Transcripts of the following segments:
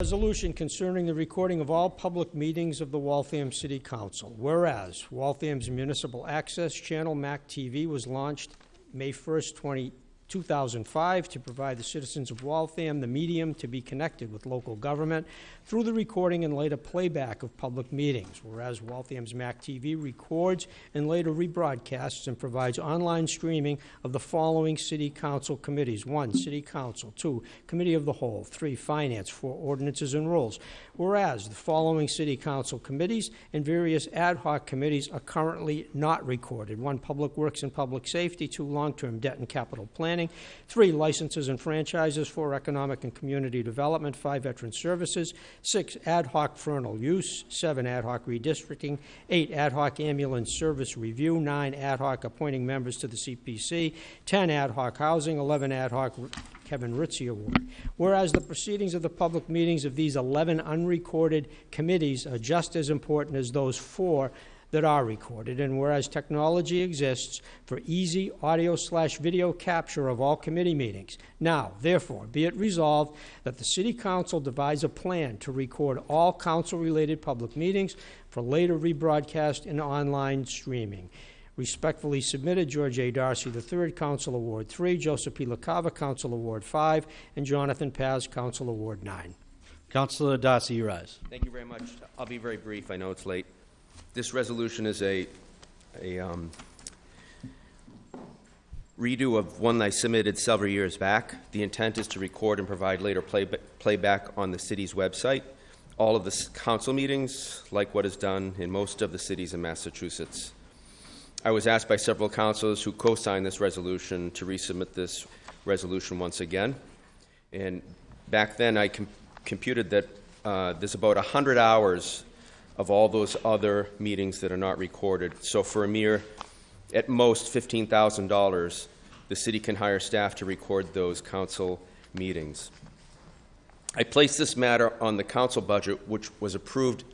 Resolution concerning the recording of all public meetings of the Waltham City Council. Whereas Waltham's Municipal Access Channel, MAC TV, was launched May 1st, 20 2005, to provide the citizens of Waltham the medium to be connected with local government through the recording and later playback of public meetings. Whereas Waltham's MAC TV records and later rebroadcasts and provides online streaming of the following city council committees. One, City Council. Two, Committee of the Whole. Three, Finance. Four, Ordinances and Rules. Whereas the following city council committees and various ad hoc committees are currently not recorded. One, Public Works and Public Safety. Two, Long-Term Debt and Capital Planning. Three, Licenses and Franchises. Four, Economic and Community Development. Five, Veteran Services. Six, Ad hoc Fernald Use. Seven, Ad hoc Redistricting. Eight, Ad hoc Ambulance Service Review. Nine, Ad hoc Appointing Members to the CPC. Ten, Ad hoc Housing. Eleven, Ad hoc Kevin Ritzie Award. Whereas the proceedings of the public meetings of these 11 unrecorded committees are just as important as those four that are recorded, and whereas technology exists for easy audio slash video capture of all committee meetings. Now, therefore, be it resolved that the City Council devise a plan to record all council-related public meetings for later rebroadcast and online streaming. Respectfully submitted, George A. Darcy III, Council Award 3, Joseph P. LaCava, Council Award 5, and Jonathan Paz, Council Award 9. Councilor Darcy, you rise. Thank you very much. I'll be very brief. I know it's late. This resolution is a, a um, redo of one I submitted several years back. The intent is to record and provide later playba- playback on the city's website. All of the council meetings, like what is done in most of the cities in Massachusetts. I was asked by several councilors who co-signed this resolution to resubmit this resolution once again. And back then, I com- computed that uh, there's about 100 hours of all those other meetings that are not recorded. So for a mere, at most, $15,000, the city can hire staff to record those council meetings. I placed this matter on the council budget, which was approved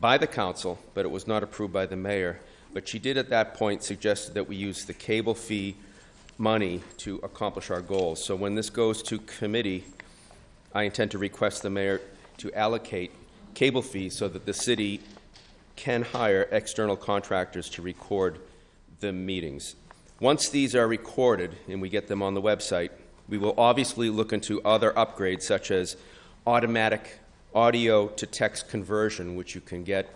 by the council, but it was not approved by the mayor. But she did at that point suggest that we use the cable fee money to accomplish our goals. So when this goes to committee, I intend to request the mayor to allocate cable fees so that the city can hire external contractors to record the meetings. Once these are recorded and we get them on the website, we will obviously look into other upgrades such as automatic audio to text conversion, which you can get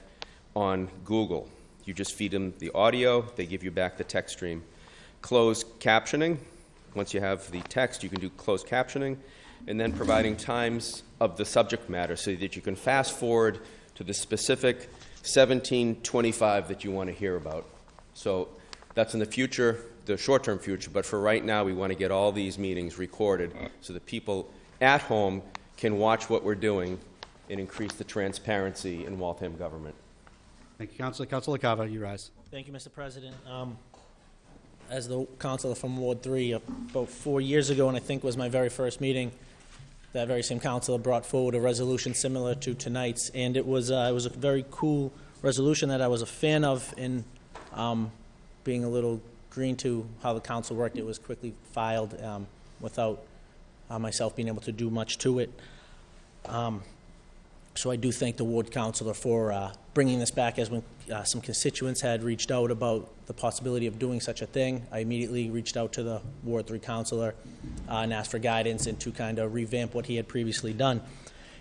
on Google. You just feed them the audio, they give you back the text stream. Closed captioning, once you have the text, you can do closed captioning, and then providing times of the subject matter so that you can fast forward to the specific 1725 that you want to hear about. So that's in the future, the short term future, but for right now, we want to get all these meetings recorded so that people at home can watch what we're doing and increase the transparency in Waltham government. Thank you, Councilor. Councilor LaCava, you rise. Thank you, Mr. President. Um, As the councilor from Ward 3, about four years ago, and I think was my very first meeting, that very same councilor brought forward a resolution similar to tonight's, and it was, uh, it was a very cool resolution that I was a fan of in um, being a little green to how the council worked. It was quickly filed um, without uh, myself being able to do much to it. Um, so I do thank the ward councilor for uh, bringing this back as when uh, some constituents had reached out about the possibility of doing such a thing. I immediately reached out to the Ward 3 councilor uh, and asked for guidance and to kind of revamp what he had previously done.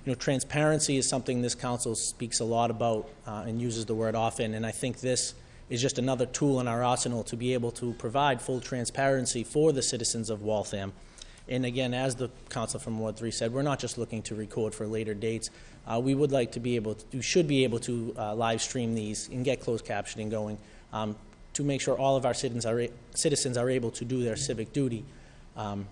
You know, transparency is something this council speaks a lot about uh, and uses the word often, and I think this is just another tool in our arsenal to be able to provide full transparency for the citizens of Waltham. And again, as the council from Ward 3 said, we're not just looking to record for later dates. Uh, we would like to be able to, should be able to uh, live stream these and get closed captioning going um, to make sure all of our citizens are, citizens are able to do their civic duty. Um,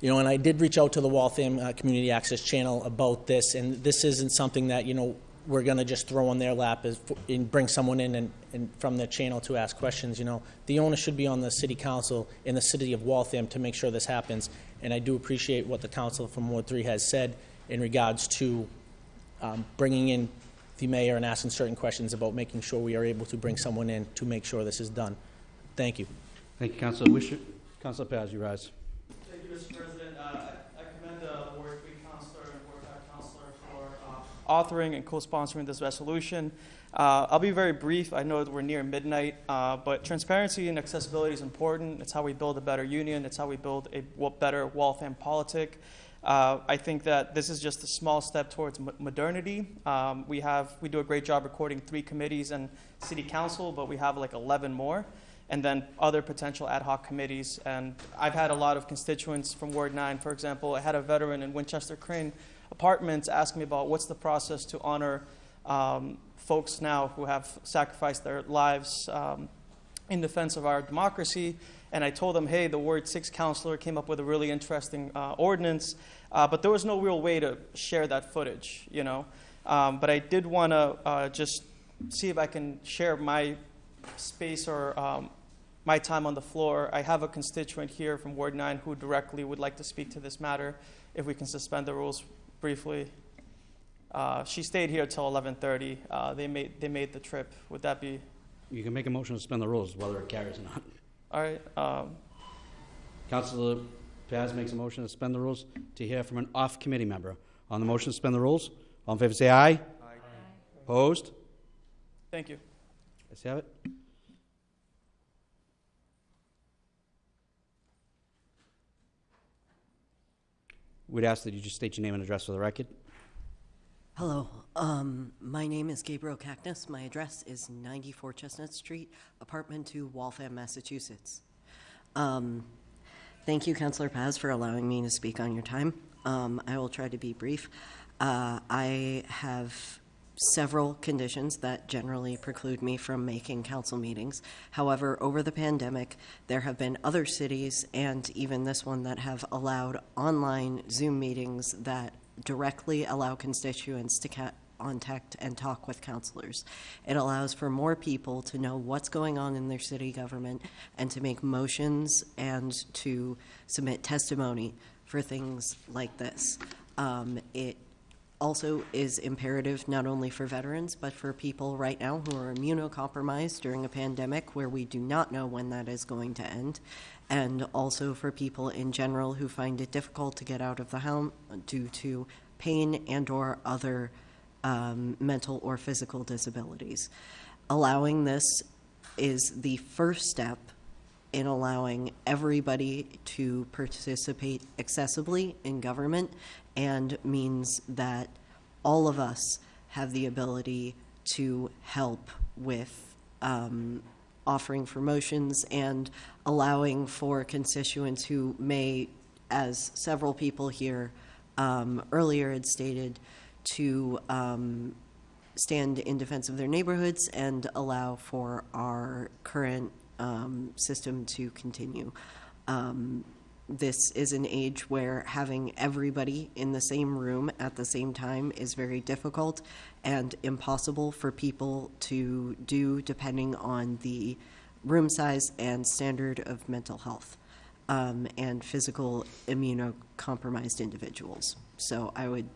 you know, and I did reach out to the Waltham uh, Community Access Channel about this, and this isn't something that, you know, we're going to just throw on their lap as, and bring someone in and, and from the channel to ask questions. You know, the onus should be on the city council in the city of Waltham to make sure this happens. And I do appreciate what the council from Ward 3 has said in regards to um, bringing in the mayor and asking certain questions about making sure we are able to bring someone in to make sure this is done. Thank you. Thank you, Councilor Wisher. Councilor Paz, you rise. Thank you, Mr. President. Uh, I I commend the Ward 3 Counselor and Ward authoring and co-sponsoring this resolution. Uh, I'll be very brief. I know that we're near midnight, uh, but transparency and accessibility is important. It's how we build a better union. It's how we build a better Waltham politic. Uh, I think that this is just a small step towards mo- modernity. Um, we have we do a great job recording three committees and city council, but we have like 11 more, and then other potential ad hoc committees. And I've had a lot of constituents from Ward 9, for example. I had a veteran in Winchester Crane Apartments ask me about what's the process to honor um, folks now who have sacrificed their lives um, in defense of our democracy. And I told them, hey, the Ward 6 counselor came up with a really interesting uh, ordinance, uh, but there was no real way to share that footage, you know. Um, but I did want to uh, just see if I can share my space or um, my time on the floor. I have a constituent here from Ward 9 who directly would like to speak to this matter. If we can suspend the rules briefly. Uh, she stayed here till 11:30. Uh, they made they made the trip. Would that be You can make a motion to suspend the rules, whether it carries or not. all right? Um, Counselor Paz makes a motion to suspend the rules to hear from an off-committee member. On the motion to suspend the rules, all in favor say aye. Aye. Opposed? thank you. Let's have it. We'd ask that you just state your name and address for the record. Hello, um, my name is Gabriel Cactus. My address is 94 Chestnut Street, apartment 2, Waltham, Massachusetts. Um, thank you, Councilor Paz, for allowing me to speak on your time. Um, I will try to be brief. Uh, I have several conditions that generally preclude me from making council meetings. However, over the pandemic, there have been other cities and even this one that have allowed online Zoom meetings that directly allow constituents to contact and talk with counselors. It allows for more people to know what's going on in their city government and to make motions and to submit testimony for things like this. Um, it also is imperative not only for veterans, but for people right now who are immunocompromised during a pandemic where we do not know when that is going to end, and also for people in general who find it difficult to get out of the home due to pain and or other um, mental or physical disabilities. Allowing this is the first step in allowing everybody to participate accessibly in government and means that all of us have the ability to help with um, offering for motions and allowing for constituents who may, as several people here um, earlier had stated, to um, stand in defense of their neighborhoods and allow for our current um, system to continue. Um, this is an age where having everybody in the same room at the same time is very difficult and impossible for people to do depending on the room size and standard of mental health um, and physical immunocompromised individuals. So I would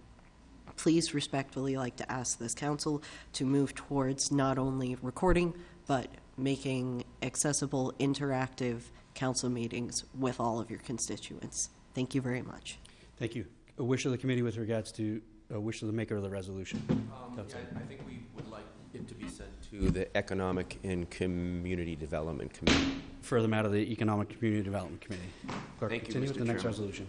please respectfully like to ask this council to move towards not only recording, but making accessible, interactive council meetings with all of your constituents. Thank you very much. Thank you. A wish of the committee with regards to, a wish of the maker of the resolution. Um, Counselor. I think we would like it to be sent to the Economic and Community Development Committee. Further matter, the Economic Community Development Committee. Clerk, Thank you, continue with Mr. the next resolution.